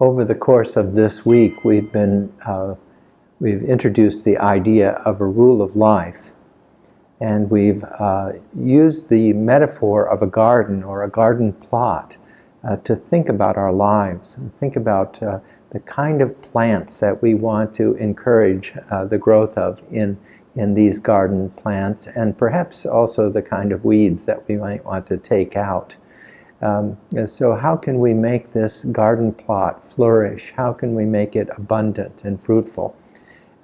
over the course of this week, we've been uh, we've introduced the idea of a rule of life, and we've uh, used the metaphor of a garden or a garden plot uh, to think about our lives and think about uh, the kind of plants that we want to encourage uh, the growth of in in these garden plants, and perhaps also the kind of weeds that we might want to take out. Um, so how can we make this garden plot flourish? How can we make it abundant and fruitful?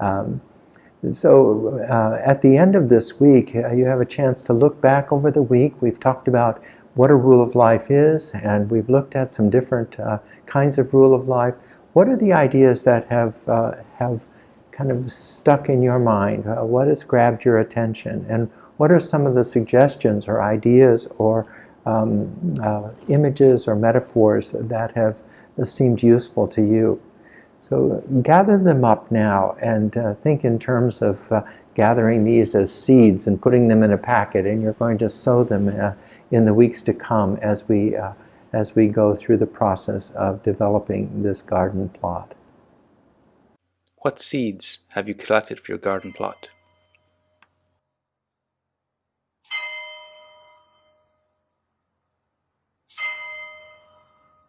Um, so uh, at the end of this week, uh, you have a chance to look back over the week. We've talked about what a rule of life is, and we've looked at some different uh, kinds of rule of life. What are the ideas that have, uh, have kind of stuck in your mind? Uh, what has grabbed your attention? And what are some of the suggestions or ideas or um, uh, images or metaphors that have seemed useful to you. So gather them up now and uh, think in terms of uh, gathering these as seeds and putting them in a packet and you're going to sow them uh, in the weeks to come as we, uh, as we go through the process of developing this garden plot. What seeds have you collected for your garden plot?